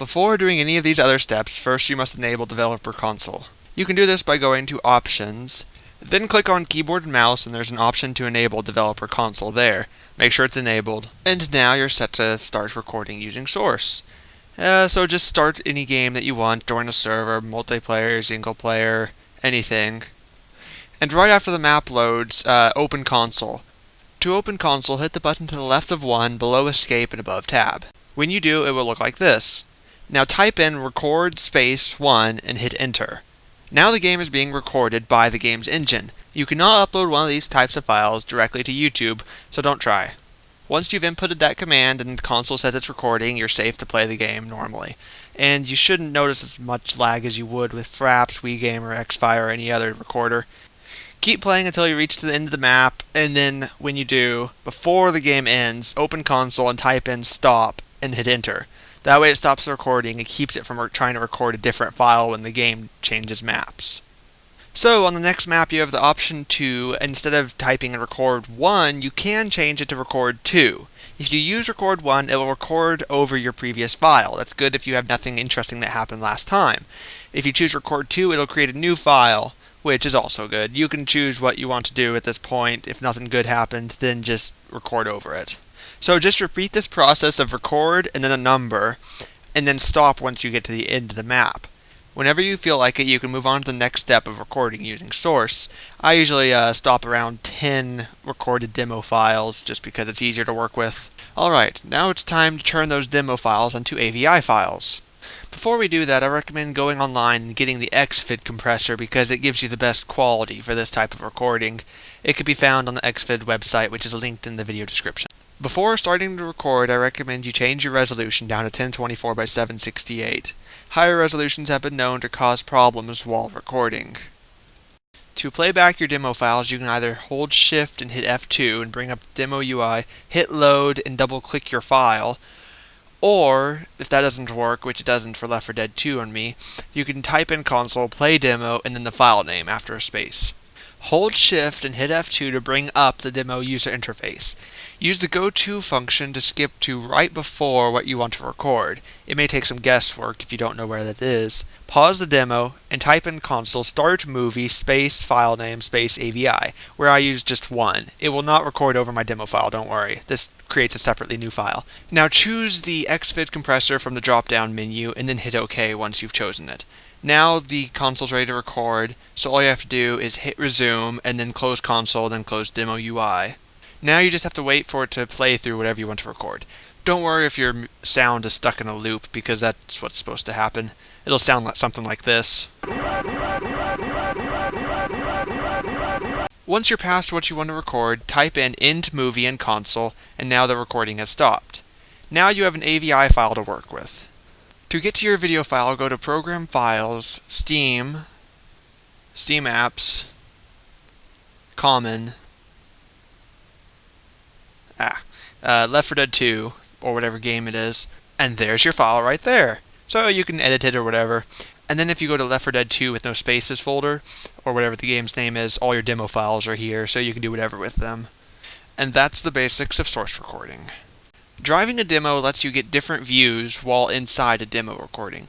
Before doing any of these other steps, first you must enable Developer Console. You can do this by going to Options, then click on Keyboard and Mouse and there's an option to enable Developer Console there. Make sure it's enabled. And now you're set to start recording using Source. Uh, so just start any game that you want, join a server, multiplayer, single player, anything. And right after the map loads, uh, open console. To open console, hit the button to the left of 1, below escape, and above tab. When you do, it will look like this. Now type in record space 1 and hit enter. Now the game is being recorded by the game's engine. You cannot upload one of these types of files directly to YouTube, so don't try. Once you've inputted that command and the console says it's recording, you're safe to play the game normally. And you shouldn't notice as much lag as you would with Fraps, WeGame, or Xfire, or any other recorder. Keep playing until you reach to the end of the map, and then when you do, before the game ends, open console and type in stop and hit enter. That way it stops the recording and keeps it from trying to record a different file when the game changes maps. So on the next map you have the option to, instead of typing in record 1, you can change it to record 2. If you use record 1, it will record over your previous file. That's good if you have nothing interesting that happened last time. If you choose record 2, it'll create a new file, which is also good. You can choose what you want to do at this point. If nothing good happened, then just record over it. So just repeat this process of record and then a number, and then stop once you get to the end of the map. Whenever you feel like it, you can move on to the next step of recording using Source. I usually uh, stop around 10 recorded demo files just because it's easier to work with. Alright, now it's time to turn those demo files into AVI files. Before we do that, I recommend going online and getting the XVID compressor because it gives you the best quality for this type of recording. It can be found on the XVID website, which is linked in the video description. Before starting to record, I recommend you change your resolution down to 1024 by 768. Higher resolutions have been known to cause problems while recording. To play back your demo files, you can either hold shift and hit F2 and bring up demo UI, hit load and double click your file, or, if that doesn't work, which it doesn't for Left 4 Dead 2 on me, you can type in console, play demo, and then the file name after a space. Hold shift and hit F2 to bring up the demo user interface. Use the go to function to skip to right before what you want to record. It may take some guesswork if you don't know where that is. Pause the demo and type in console start movie space file name space AVI, where I use just one. It will not record over my demo file, don't worry. This creates a separately new file. Now choose the XVID compressor from the drop down menu and then hit OK once you've chosen it. Now the console's ready to record, so all you have to do is hit resume and then close console, then close demo UI. Now you just have to wait for it to play through whatever you want to record. Don't worry if your sound is stuck in a loop because that's what's supposed to happen. It'll sound like something like this. Once you're past what you want to record, type in end movie in console and now the recording has stopped. Now you have an AVI file to work with. To get to your video file, go to Program Files, Steam, Steam Apps, Common, ah, uh, Left 4 Dead 2, or whatever game it is, and there's your file right there. So you can edit it or whatever. And then if you go to Left 4 Dead 2 with no spaces folder, or whatever the game's name is, all your demo files are here, so you can do whatever with them. And that's the basics of source recording. Driving a demo lets you get different views while inside a demo recording.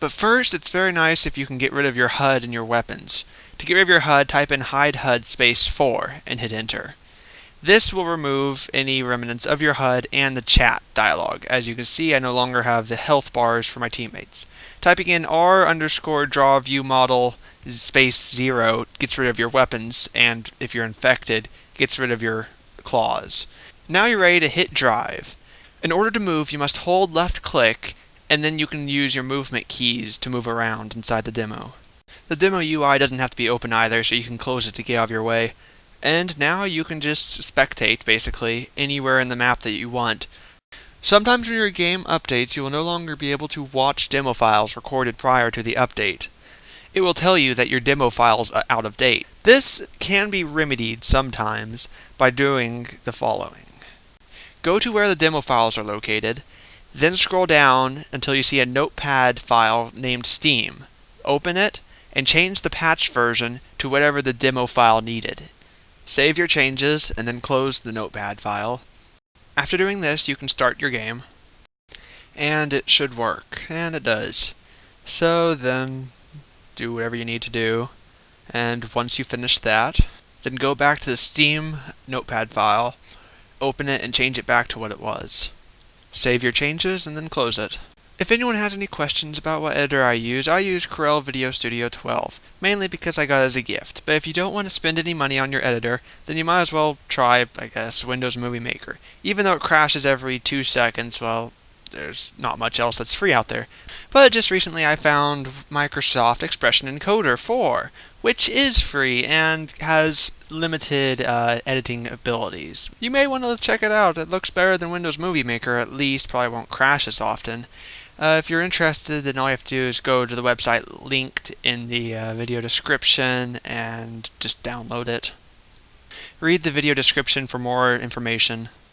But first, it's very nice if you can get rid of your HUD and your weapons. To get rid of your HUD, type in hide HUD space 4 and hit enter. This will remove any remnants of your HUD and the chat dialog. As you can see, I no longer have the health bars for my teammates. Typing in R underscore draw view model space zero gets rid of your weapons, and if you're infected, gets rid of your claws. Now you're ready to hit drive. In order to move, you must hold left click, and then you can use your movement keys to move around inside the demo. The demo UI doesn't have to be open either, so you can close it to get out of your way and now you can just spectate, basically, anywhere in the map that you want. Sometimes when your game updates, you will no longer be able to watch demo files recorded prior to the update. It will tell you that your demo files are out of date. This can be remedied sometimes by doing the following. Go to where the demo files are located, then scroll down until you see a notepad file named Steam. Open it, and change the patch version to whatever the demo file needed. Save your changes and then close the notepad file. After doing this, you can start your game. and it should work, and it does. So then do whatever you need to do, and once you finish that, then go back to the Steam notepad file, open it and change it back to what it was. Save your changes and then close it. If anyone has any questions about what editor I use, I use Corel Video Studio 12, mainly because I got it as a gift. But if you don't want to spend any money on your editor, then you might as well try, I guess, Windows Movie Maker. Even though it crashes every two seconds, well, there's not much else that's free out there. But just recently I found Microsoft Expression Encoder 4, which is free and has limited uh, editing abilities. You may want to check it out. It looks better than Windows Movie Maker, at least, probably won't crash as often. Uh, if you're interested, then all you have to do is go to the website linked in the uh, video description and just download it. Read the video description for more information.